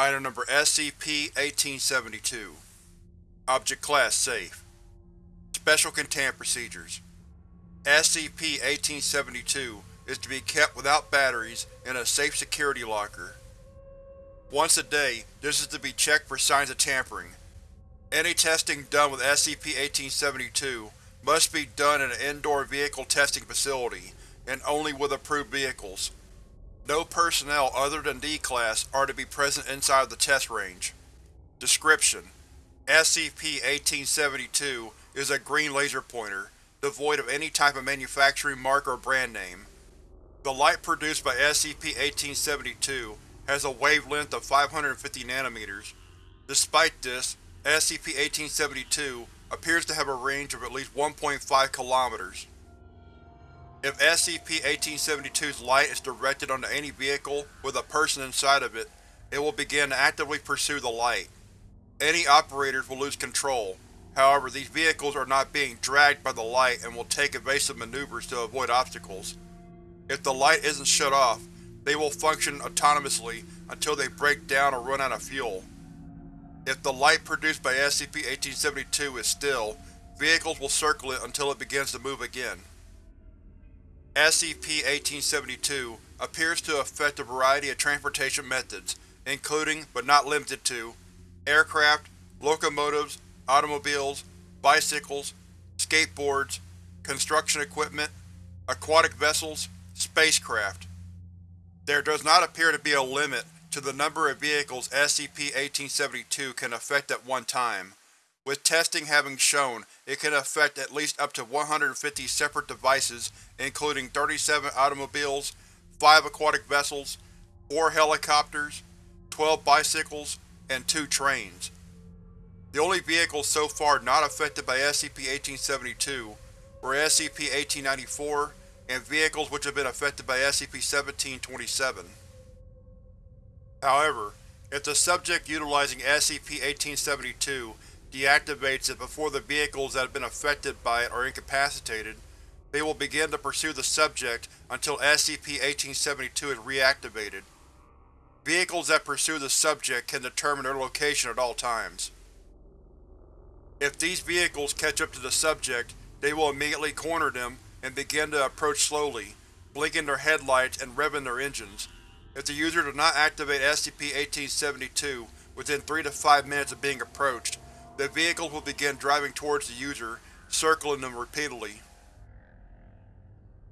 Item Number SCP-1872 Object Class Safe Special Containment Procedures SCP-1872 is to be kept without batteries in a safe security locker. Once a day, this is to be checked for signs of tampering. Any testing done with SCP-1872 must be done in an indoor vehicle testing facility, and only with approved vehicles. No personnel other than D-Class are to be present inside the test range. Description: SCP-1872 is a green laser pointer, devoid of any type of manufacturing mark or brand name. The light produced by SCP-1872 has a wavelength of 550 nanometers. Despite this, SCP-1872 appears to have a range of at least 1.5 kilometers. If SCP-1872's light is directed onto any vehicle with a person inside of it, it will begin to actively pursue the light. Any operators will lose control, however these vehicles are not being dragged by the light and will take evasive maneuvers to avoid obstacles. If the light isn't shut off, they will function autonomously until they break down or run out of fuel. If the light produced by SCP-1872 is still, vehicles will circle it until it begins to move again. SCP-1872 appears to affect a variety of transportation methods, including, but not limited to, aircraft, locomotives, automobiles, bicycles, skateboards, construction equipment, aquatic vessels, spacecraft. There does not appear to be a limit to the number of vehicles SCP-1872 can affect at one time, with testing having shown it can affect at least up to 150 separate devices including 37 automobiles, 5 aquatic vessels, 4 helicopters, 12 bicycles, and 2 trains. The only vehicles so far not affected by SCP-1872 were SCP-1894 and vehicles which have been affected by SCP-1727. However, if the subject utilizing SCP-1872 deactivates it before the vehicles that have been affected by it are incapacitated, they will begin to pursue the subject until SCP-1872 is reactivated. Vehicles that pursue the subject can determine their location at all times. If these vehicles catch up to the subject, they will immediately corner them and begin to approach slowly, blinking their headlights and revving their engines. If the user does not activate SCP-1872 within 3 to 5 minutes of being approached, the vehicles will begin driving towards the user, circling them repeatedly.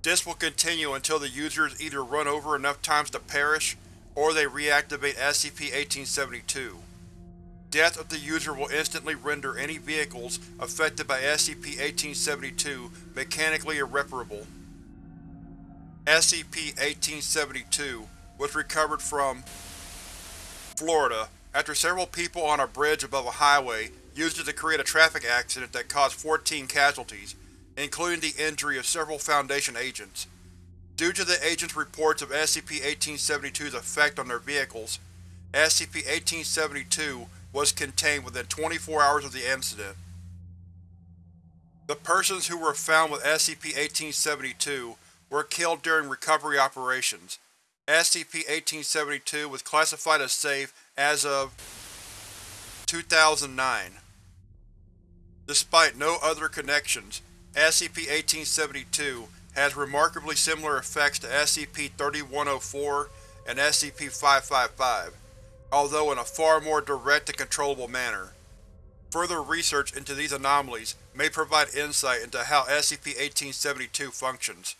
This will continue until the user is either run over enough times to perish, or they reactivate SCP-1872. Death of the user will instantly render any vehicles affected by SCP-1872 mechanically irreparable. SCP-1872 was recovered from Florida after several people on a bridge above a highway used it to create a traffic accident that caused 14 casualties, including the injury of several Foundation agents. Due to the agents' reports of SCP-1872's effect on their vehicles, SCP-1872 was contained within 24 hours of the incident. The persons who were found with SCP-1872 were killed during recovery operations. SCP-1872 was classified as safe as of 2009. Despite no other connections, SCP-1872 has remarkably similar effects to SCP-3104 and SCP-555, although in a far more direct and controllable manner. Further research into these anomalies may provide insight into how SCP-1872 functions.